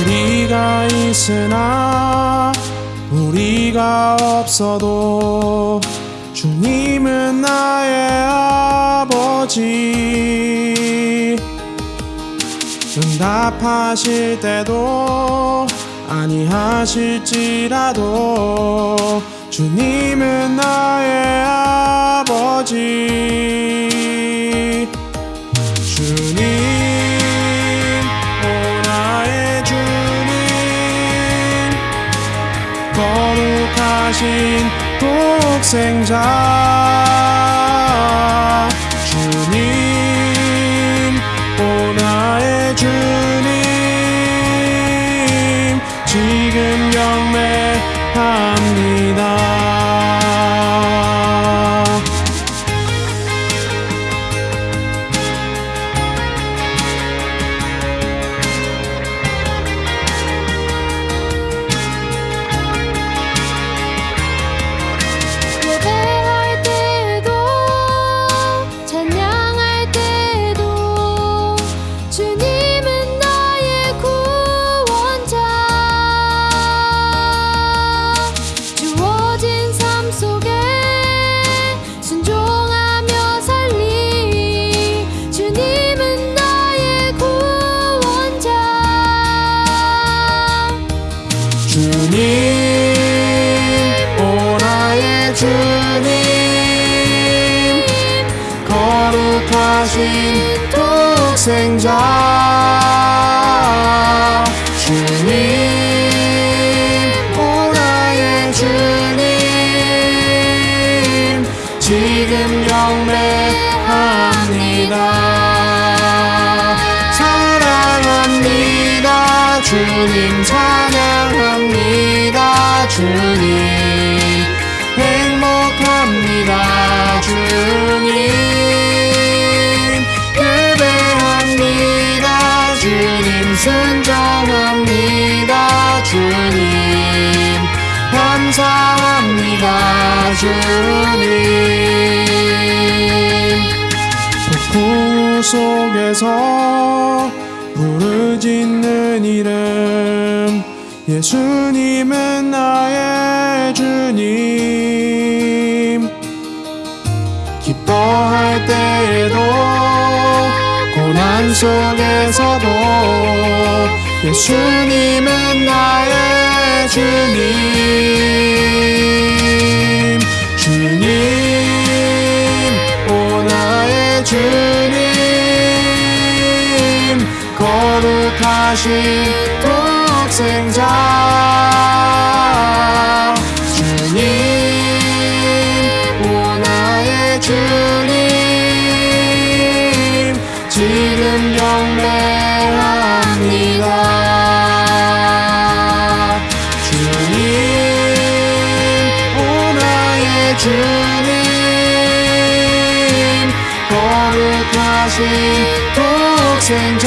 우리가 있으나 우리가 없어도 주님은 나의 아버지. 응답하실 때도 아니하실지라도 주님은 나의 아버지 거룩하신 독생자 주님 주님 오 나의 주님 거룩하신 독생자 주님 오 나의 주님 지금 영매합니다. 사랑합니다 주님 찬양합니다 주님 행복합니다 주님. 예배합니다 주님. 순종합니다 주님. 감사합니다 주님. 폭풍 속에서 부르짖는 이름 예수님은 나의 주님. 기뻐할 때에도 고난 속에서도 예수님은 나의 주님. 주님 오 나의 주님. 거룩하신 독 생자 주님 오 나의 주님 지금 경배합니다. 주님 오 나의 주님 거룩하신 독생자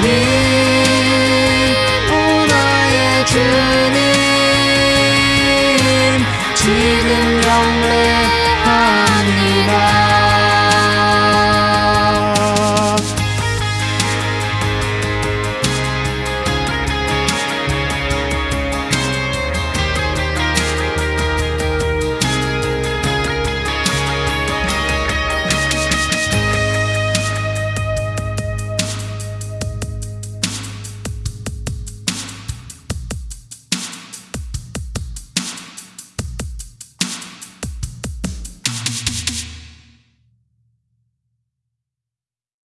주님 오 나의 주님 지금 영내